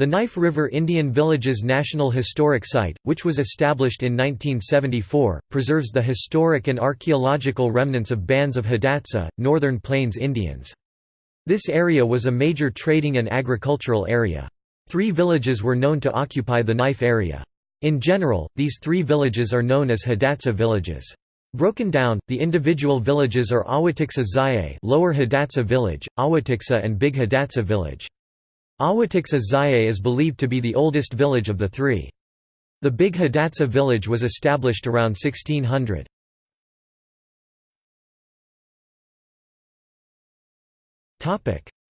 The Knife River Indian Villages National Historic Site, which was established in 1974, preserves the historic and archaeological remnants of bands of Hidatsa, Northern Plains Indians. This area was a major trading and agricultural area. Three villages were known to occupy the Knife area. In general, these three villages are known as Hidatsa villages. Broken down, the individual villages are Awatixa Zaye Lower Hidatsa village, Awatixa and Big Hidatsa village. Awatixa Zaye is believed to be the oldest village of the three. The Big Hidatsa village was established around 1600.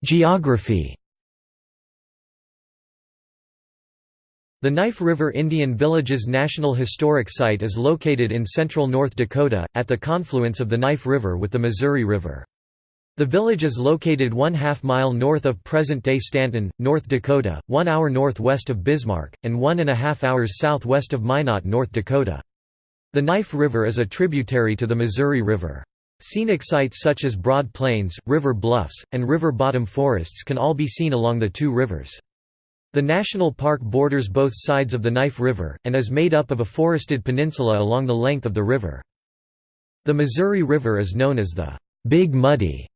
Geography The Knife River Indian Villages National Historic Site is located in central North Dakota, at the confluence of the Knife River with the Missouri River. The village is located one half mile north of present-day Stanton, North Dakota, one hour northwest of Bismarck, and one and a half hours southwest of Minot, North Dakota. The Knife River is a tributary to the Missouri River. Scenic sites such as Broad Plains, River Bluffs, and river bottom forests can all be seen along the two rivers. The national park borders both sides of the Knife River, and is made up of a forested peninsula along the length of the river. The Missouri River is known as the Big Muddy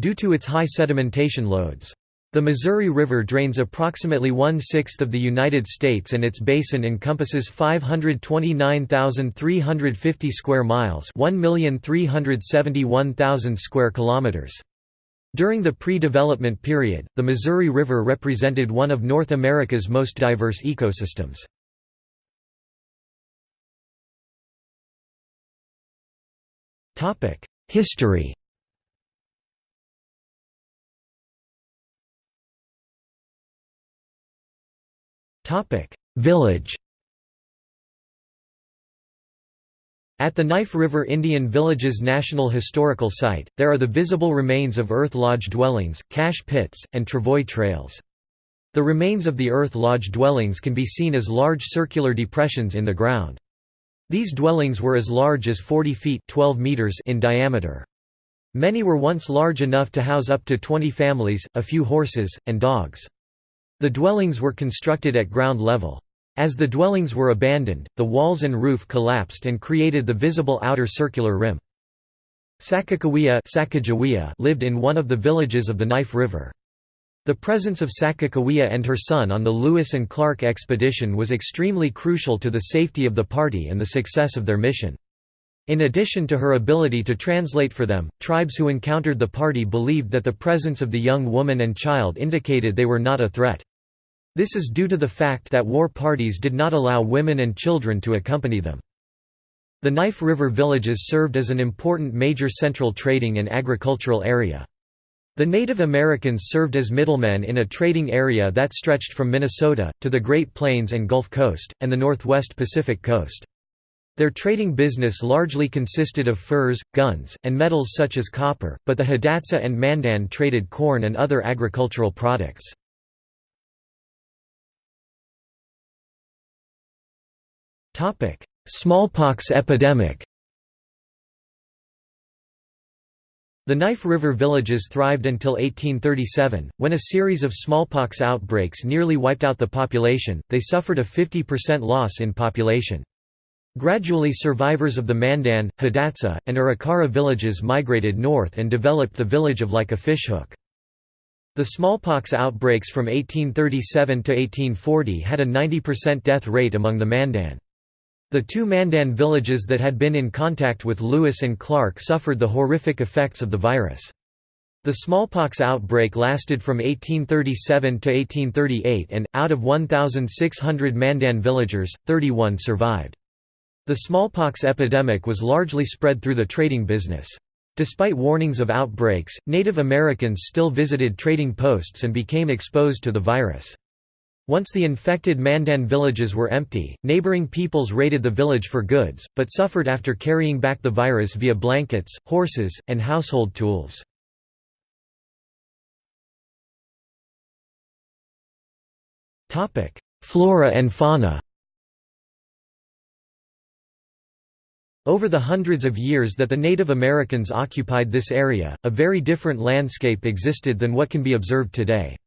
due to its high sedimentation loads. The Missouri River drains approximately one-sixth of the United States and its basin encompasses 529,350 square miles 1,371,000 square kilometers. During the pre-development period, the Missouri River represented one of North America's most diverse ecosystems. History Village At the Knife River Indian Villages National Historical Site, there are the visible remains of earth lodge dwellings, cache pits, and travois trails. The remains of the earth lodge dwellings can be seen as large circular depressions in the ground. These dwellings were as large as 40 feet 12 meters in diameter. Many were once large enough to house up to 20 families, a few horses, and dogs. The dwellings were constructed at ground level. As the dwellings were abandoned, the walls and roof collapsed and created the visible outer circular rim. Sacagawea lived in one of the villages of the Knife River. The presence of Sacagawea and her son on the Lewis and Clark expedition was extremely crucial to the safety of the party and the success of their mission. In addition to her ability to translate for them, tribes who encountered the party believed that the presence of the young woman and child indicated they were not a threat. This is due to the fact that war parties did not allow women and children to accompany them. The Knife River villages served as an important major central trading and agricultural area. The Native Americans served as middlemen in a trading area that stretched from Minnesota, to the Great Plains and Gulf Coast, and the Northwest Pacific Coast. Their trading business largely consisted of furs, guns, and metals such as copper, but the Hidatsa and Mandan traded corn and other agricultural products. Topic: Smallpox epidemic. The Knife River villages thrived until 1837, when a series of smallpox outbreaks nearly wiped out the population, they suffered a 50% loss in population. Gradually survivors of the Mandan, Hidatsa, and Arikara villages migrated north and developed the village of like a fishhook. The smallpox outbreaks from 1837 to 1840 had a 90% death rate among the Mandan. The two Mandan villages that had been in contact with Lewis and Clark suffered the horrific effects of the virus. The smallpox outbreak lasted from 1837 to 1838 and, out of 1,600 Mandan villagers, 31 survived. The smallpox epidemic was largely spread through the trading business. Despite warnings of outbreaks, Native Americans still visited trading posts and became exposed to the virus. Once the infected Mandan villages were empty, neighboring peoples raided the village for goods, but suffered after carrying back the virus via blankets, horses, and household tools. Flora and fauna Over the hundreds of years that the Native Americans occupied this area, a very different landscape existed than what can be observed today.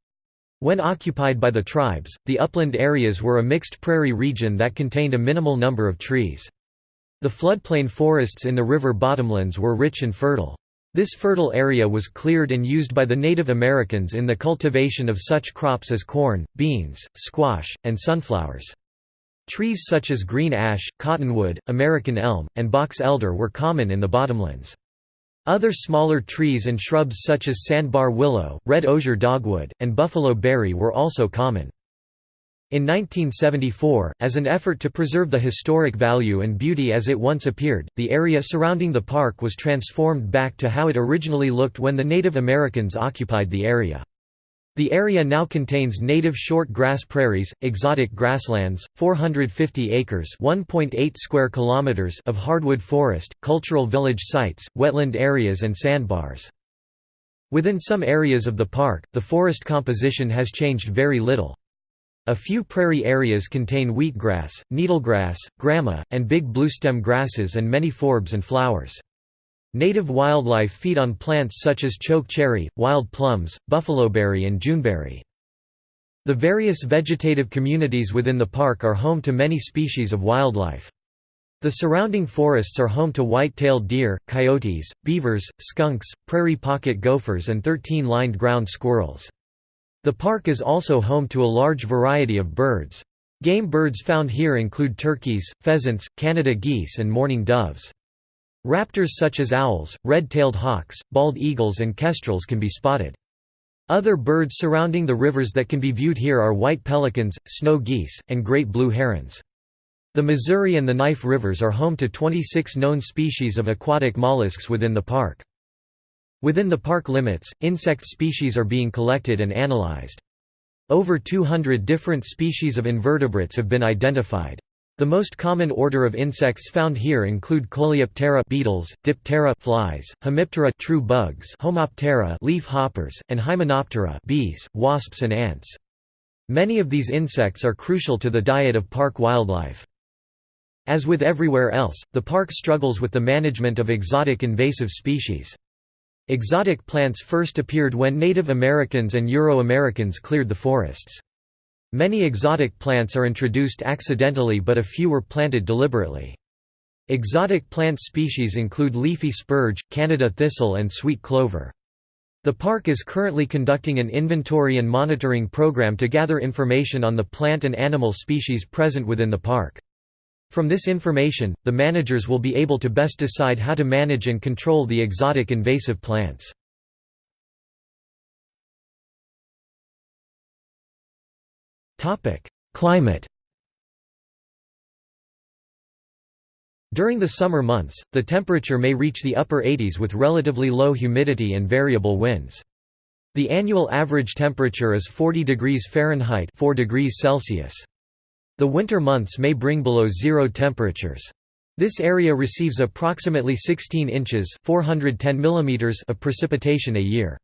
When occupied by the tribes, the upland areas were a mixed prairie region that contained a minimal number of trees. The floodplain forests in the river bottomlands were rich and fertile. This fertile area was cleared and used by the Native Americans in the cultivation of such crops as corn, beans, squash, and sunflowers. Trees such as green ash, cottonwood, American elm, and box elder were common in the bottomlands. Other smaller trees and shrubs such as sandbar willow, red osier dogwood, and buffalo berry were also common. In 1974, as an effort to preserve the historic value and beauty as it once appeared, the area surrounding the park was transformed back to how it originally looked when the Native Americans occupied the area. The area now contains native short grass prairies, exotic grasslands, 450 acres (1.8 square kilometers) of hardwood forest, cultural village sites, wetland areas and sandbars. Within some areas of the park, the forest composition has changed very little. A few prairie areas contain wheatgrass, needlegrass, grama, and big bluestem grasses and many forbs and flowers. Native wildlife feed on plants such as choke cherry, wild plums, buffaloberry and juneberry. The various vegetative communities within the park are home to many species of wildlife. The surrounding forests are home to white-tailed deer, coyotes, beavers, skunks, prairie pocket gophers and 13-lined ground squirrels. The park is also home to a large variety of birds. Game birds found here include turkeys, pheasants, Canada geese and mourning doves. Raptors such as owls, red-tailed hawks, bald eagles and kestrels can be spotted. Other birds surrounding the rivers that can be viewed here are white pelicans, snow geese, and great blue herons. The Missouri and the Knife Rivers are home to 26 known species of aquatic mollusks within the park. Within the park limits, insect species are being collected and analyzed. Over 200 different species of invertebrates have been identified. The most common order of insects found here include Coleoptera beetles, Diptera flies, Hemiptera true bugs, Homoptera leaf hoppers, and Hymenoptera bees, wasps and ants. Many of these insects are crucial to the diet of park wildlife. As with everywhere else, the park struggles with the management of exotic invasive species. Exotic plants first appeared when Native Americans and Euro-Americans cleared the forests. Many exotic plants are introduced accidentally but a few were planted deliberately. Exotic plant species include leafy spurge, Canada thistle and sweet clover. The park is currently conducting an inventory and monitoring program to gather information on the plant and animal species present within the park. From this information, the managers will be able to best decide how to manage and control the exotic invasive plants. Climate During the summer months, the temperature may reach the upper 80s with relatively low humidity and variable winds. The annual average temperature is 40 degrees Fahrenheit 4 degrees Celsius. The winter months may bring below zero temperatures. This area receives approximately 16 inches 410 millimeters of precipitation a year.